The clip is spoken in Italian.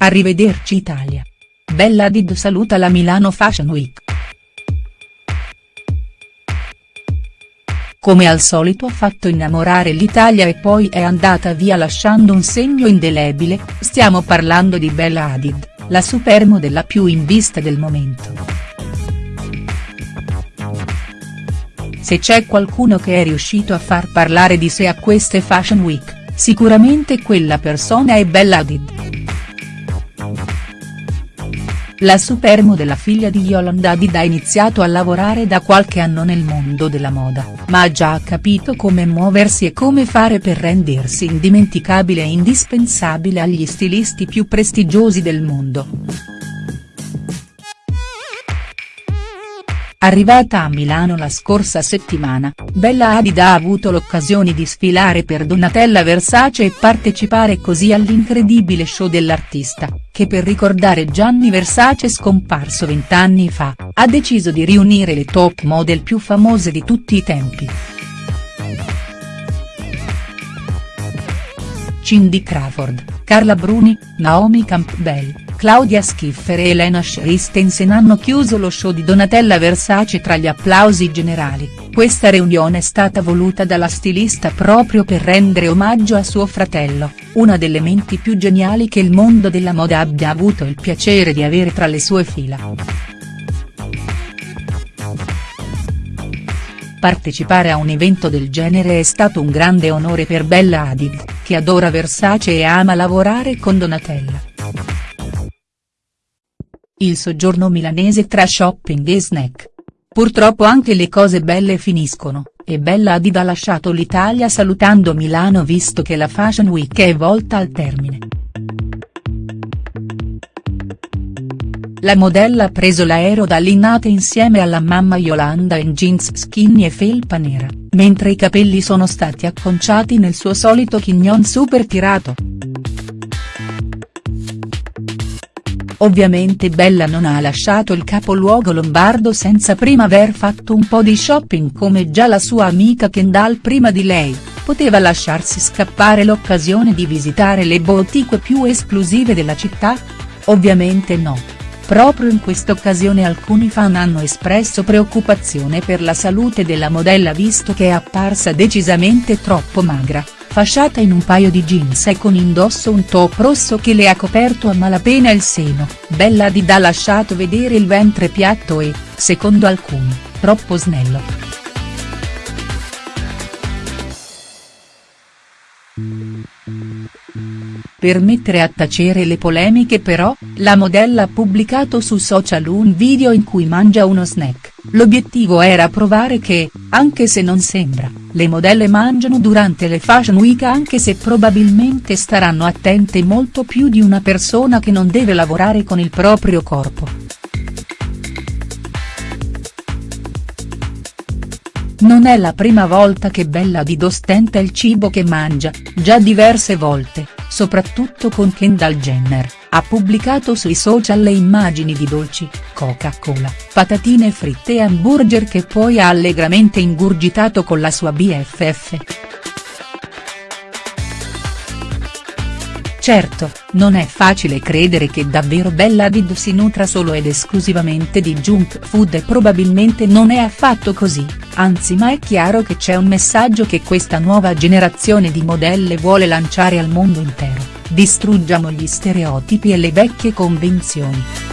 Arrivederci Italia. Bella Hadid saluta la Milano Fashion Week. Come al solito ha fatto innamorare l'Italia e poi è andata via lasciando un segno indelebile, stiamo parlando di Bella Hadid, la supermodella più in vista del momento. Se c'è qualcuno che è riuscito a far parlare di sé a queste Fashion Week, sicuramente quella persona è Bella Hadid. La supermodella figlia di Yolanda Hadid ha iniziato a lavorare da qualche anno nel mondo della moda, ma ha già capito come muoversi e come fare per rendersi indimenticabile e indispensabile agli stilisti più prestigiosi del mondo. Arrivata a Milano la scorsa settimana, Bella Hadid ha avuto l'occasione di sfilare per Donatella Versace e partecipare così all'incredibile show dell'artista, che per ricordare Gianni Versace scomparso vent'anni fa, ha deciso di riunire le top model più famose di tutti i tempi. Cindy Crawford, Carla Bruni, Naomi Campbell, Claudia Schiffer e Elena Christensen hanno chiuso lo show di Donatella Versace tra gli applausi generali, questa riunione è stata voluta dalla stilista proprio per rendere omaggio a suo fratello, una delle menti più geniali che il mondo della moda abbia avuto il piacere di avere tra le sue fila. Partecipare a un evento del genere è stato un grande onore per Bella Hadid, che adora Versace e ama lavorare con Donatella. Il soggiorno milanese tra shopping e snack. Purtroppo anche le cose belle finiscono, e Bella Hadid ha lasciato l'Italia salutando Milano visto che la Fashion Week è volta al termine. La modella ha preso l'aereo da Linate insieme alla mamma Yolanda in jeans skinny e felpa nera, mentre i capelli sono stati acconciati nel suo solito chignon super tirato. Ovviamente Bella non ha lasciato il capoluogo lombardo senza prima aver fatto un po' di shopping come già la sua amica Kendall prima di lei, poteva lasciarsi scappare l'occasione di visitare le boutique più esclusive della città? Ovviamente no. Proprio in quest'occasione alcuni fan hanno espresso preoccupazione per la salute della modella visto che è apparsa decisamente troppo magra fasciata in un paio di jeans e con indosso un top rosso che le ha coperto a malapena il seno, Bella Hadid ha lasciato vedere il ventre piatto e, secondo alcuni, troppo snello. Per mettere a tacere le polemiche però, la modella ha pubblicato su social un video in cui mangia uno snack, l'obiettivo era provare che, anche se non sembra, le modelle mangiano durante le Fashion Week anche se probabilmente staranno attente molto più di una persona che non deve lavorare con il proprio corpo. Non è la prima volta che Bella Hadid ostenta il cibo che mangia, già diverse volte, soprattutto con Kendall Jenner, ha pubblicato sui social le immagini di dolci, Coca-Cola, patatine fritte e hamburger che poi ha allegramente ingurgitato con la sua BFF. Certo, non è facile credere che davvero Bella Hadid si nutra solo ed esclusivamente di junk food e probabilmente non è affatto così, anzi ma è chiaro che c'è un messaggio che questa nuova generazione di modelle vuole lanciare al mondo intero, distruggiamo gli stereotipi e le vecchie convenzioni.